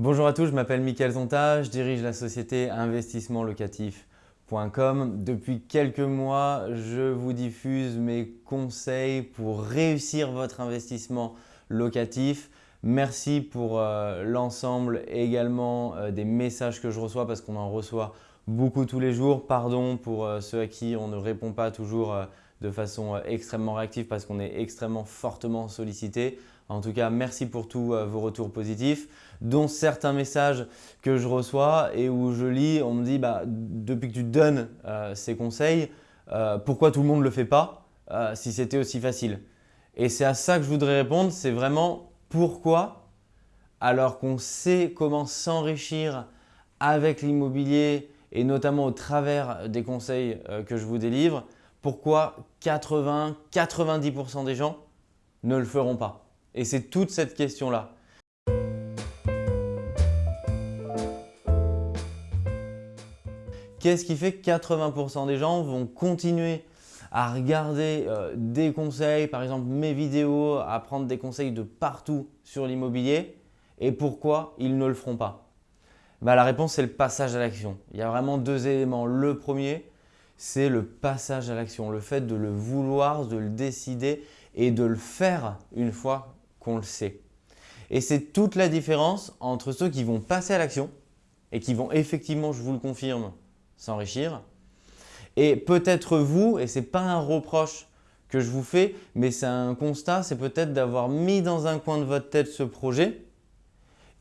Bonjour à tous, je m'appelle Mickaël Zonta, je dirige la société investissementlocatif.com. Depuis quelques mois, je vous diffuse mes conseils pour réussir votre investissement locatif. Merci pour euh, l'ensemble également euh, des messages que je reçois parce qu'on en reçoit beaucoup tous les jours. Pardon pour euh, ceux à qui on ne répond pas toujours de façon extrêmement réactive parce qu'on est extrêmement fortement sollicité. En tout cas, merci pour tous euh, vos retours positifs, dont certains messages que je reçois et où je lis, on me dit bah, depuis que tu donnes euh, ces conseils, euh, pourquoi tout le monde ne le fait pas si c'était aussi facile? Et c'est à ça que je voudrais répondre, c'est vraiment pourquoi alors qu'on sait comment s'enrichir avec l'immobilier et notamment au travers des conseils que je vous délivre, pourquoi 80-90% des gens ne le feront pas? Et c'est toute cette question-là. Qu'est-ce qui fait que 80% des gens vont continuer à regarder euh, des conseils, par exemple mes vidéos, à prendre des conseils de partout sur l'immobilier et pourquoi ils ne le feront pas? Bah, La réponse c'est le passage à l'action. Il y a vraiment deux éléments. Le premier, c'est le passage à l'action, le fait de le vouloir, de le décider et de le faire une fois qu'on le sait. Et c'est toute la différence entre ceux qui vont passer à l'action et qui vont effectivement, je vous le confirme, s'enrichir. Et peut-être vous, et ce n'est pas un reproche que je vous fais, mais c'est un constat, c'est peut-être d'avoir mis dans un coin de votre tête ce projet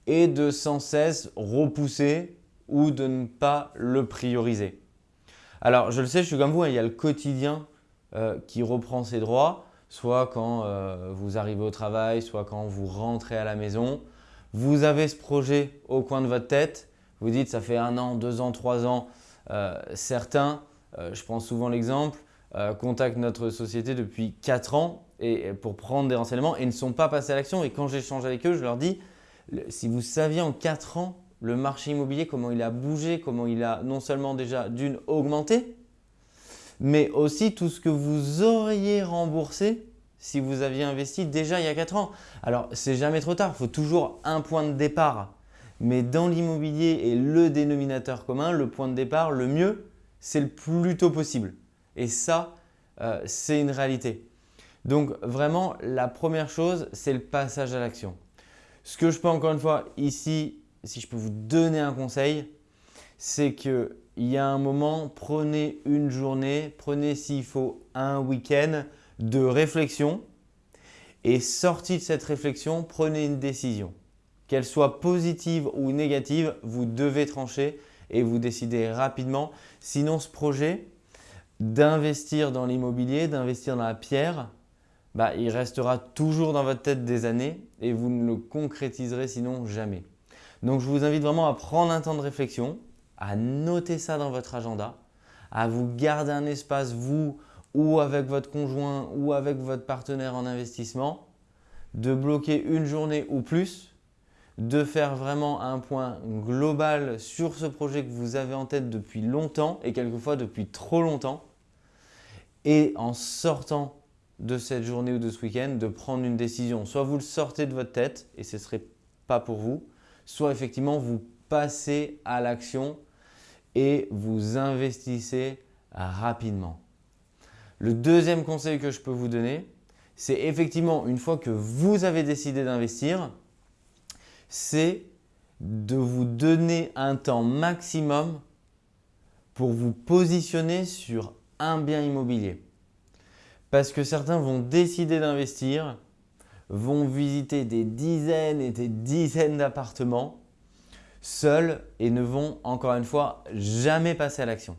et de sans cesse repousser ou de ne pas le prioriser. Alors, je le sais, je suis comme vous, hein, il y a le quotidien euh, qui reprend ses droits soit quand euh, vous arrivez au travail, soit quand vous rentrez à la maison. Vous avez ce projet au coin de votre tête. Vous dites ça fait un an, deux ans, trois ans. Euh, certains, je prends souvent l'exemple, contactent notre société depuis quatre ans et, pour prendre des renseignements et ne sont pas passés à l'action. Et quand j'échange avec eux, je leur dis si vous saviez en quatre ans le marché immobilier, comment il a bougé, comment il a non seulement déjà d'une augmenté, mais aussi tout ce que vous auriez remboursé si vous aviez investi déjà il y a 4 ans. Alors, c'est jamais trop tard, il faut toujours un point de départ. Mais dans l'immobilier et le dénominateur commun, le point de départ, le mieux, c'est le plus tôt possible. Et ça, euh, c'est une réalité. Donc vraiment, la première chose, c'est le passage à l'action. Ce que je peux encore une fois ici, si je peux vous donner un conseil, c'est qu'il y a un moment, prenez une journée, prenez s'il faut un week-end de réflexion et sorti de cette réflexion, prenez une décision. Qu'elle soit positive ou négative, vous devez trancher et vous décider rapidement. Sinon, ce projet d'investir dans l'immobilier, d'investir dans la pierre, bah, il restera toujours dans votre tête des années et vous ne le concrétiserez sinon jamais. Donc, je vous invite vraiment à prendre un temps de réflexion, à noter ça dans votre agenda, à vous garder un espace, vous ou avec votre conjoint ou avec votre partenaire en investissement, de bloquer une journée ou plus, de faire vraiment un point global sur ce projet que vous avez en tête depuis longtemps et quelquefois depuis trop longtemps et en sortant de cette journée ou de ce week-end, de prendre une décision. Soit vous le sortez de votre tête et ce ne serait pas pour vous, soit effectivement vous passez à l'action et vous investissez rapidement. Le deuxième conseil que je peux vous donner, c'est effectivement une fois que vous avez décidé d'investir, c'est de vous donner un temps maximum pour vous positionner sur un bien immobilier. Parce que certains vont décider d'investir, vont visiter des dizaines et des dizaines d'appartements seuls et ne vont encore une fois jamais passer à l'action.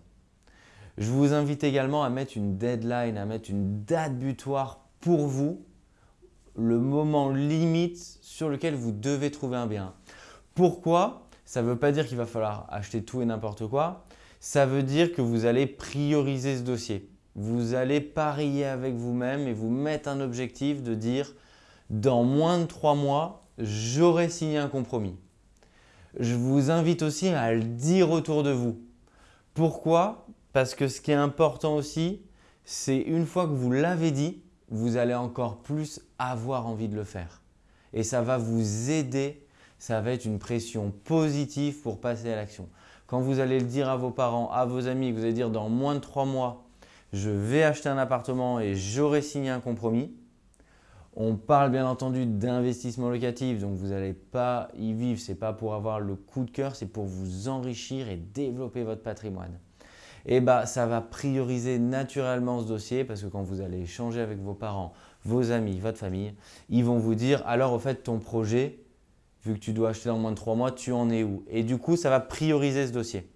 Je vous invite également à mettre une deadline, à mettre une date butoir pour vous, le moment limite sur lequel vous devez trouver un bien. Pourquoi? Ça ne veut pas dire qu'il va falloir acheter tout et n'importe quoi. Ça veut dire que vous allez prioriser ce dossier. Vous allez parier avec vous-même et vous mettre un objectif de dire dans moins de trois mois, j'aurai signé un compromis. Je vous invite aussi à le dire autour de vous. Pourquoi? Parce que ce qui est important aussi, c'est une fois que vous l'avez dit, vous allez encore plus avoir envie de le faire. Et ça va vous aider ça va être une pression positive pour passer à l'action. Quand vous allez le dire à vos parents, à vos amis, vous allez dire dans moins de trois mois, je vais acheter un appartement et j'aurai signé un compromis. On parle bien entendu d'investissement locatif, donc vous n'allez pas y vivre. Ce n'est pas pour avoir le coup de cœur, c'est pour vous enrichir et développer votre patrimoine. Et bah, ça va prioriser naturellement ce dossier parce que quand vous allez échanger avec vos parents, vos amis, votre famille, ils vont vous dire alors au fait ton projet, vu que tu dois acheter dans moins de trois mois, tu en es où? Et du coup, ça va prioriser ce dossier.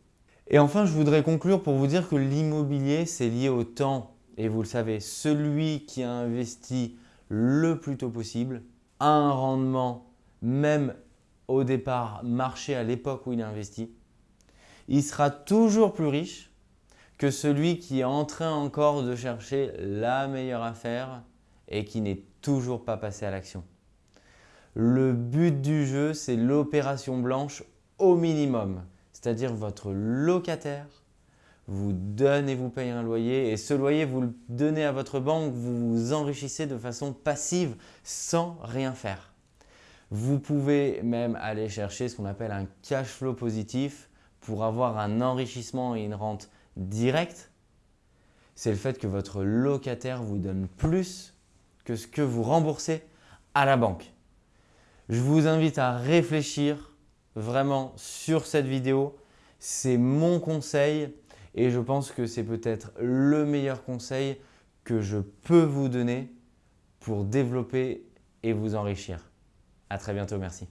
Et enfin, je voudrais conclure pour vous dire que l'immobilier, c'est lié au temps. Et vous le savez, celui qui a investi le plus tôt possible a un rendement, même au départ marché à l'époque où il a investi, il sera toujours plus riche que celui qui est en train encore de chercher la meilleure affaire et qui n'est toujours pas passé à l'action. Le but du jeu, c'est l'opération blanche au minimum, c'est-à-dire votre locataire vous donne et vous paye un loyer et ce loyer, vous le donnez à votre banque, vous vous enrichissez de façon passive sans rien faire. Vous pouvez même aller chercher ce qu'on appelle un cash flow positif pour avoir un enrichissement et une rente directe. C'est le fait que votre locataire vous donne plus que ce que vous remboursez à la banque. Je vous invite à réfléchir vraiment sur cette vidéo. C'est mon conseil et je pense que c'est peut-être le meilleur conseil que je peux vous donner pour développer et vous enrichir. À très bientôt, merci.